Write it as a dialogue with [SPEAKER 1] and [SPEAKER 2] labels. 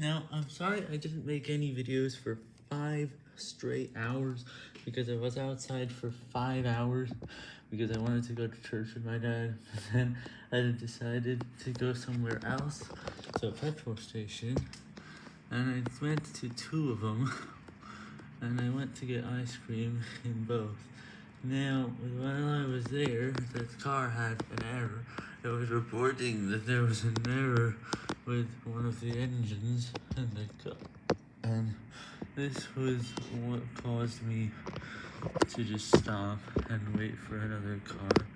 [SPEAKER 1] Now, I'm sorry I didn't make any videos for five straight hours, because I was outside for five hours, because I wanted to go to church with my dad, but then I decided to go somewhere else, a petrol station, and I went to two of them, and I went to get ice cream in both. Now, while I was there, the car had an error. It was reporting that there was an error with one of the engines in the car. And this was what caused me to just stop and wait for another car.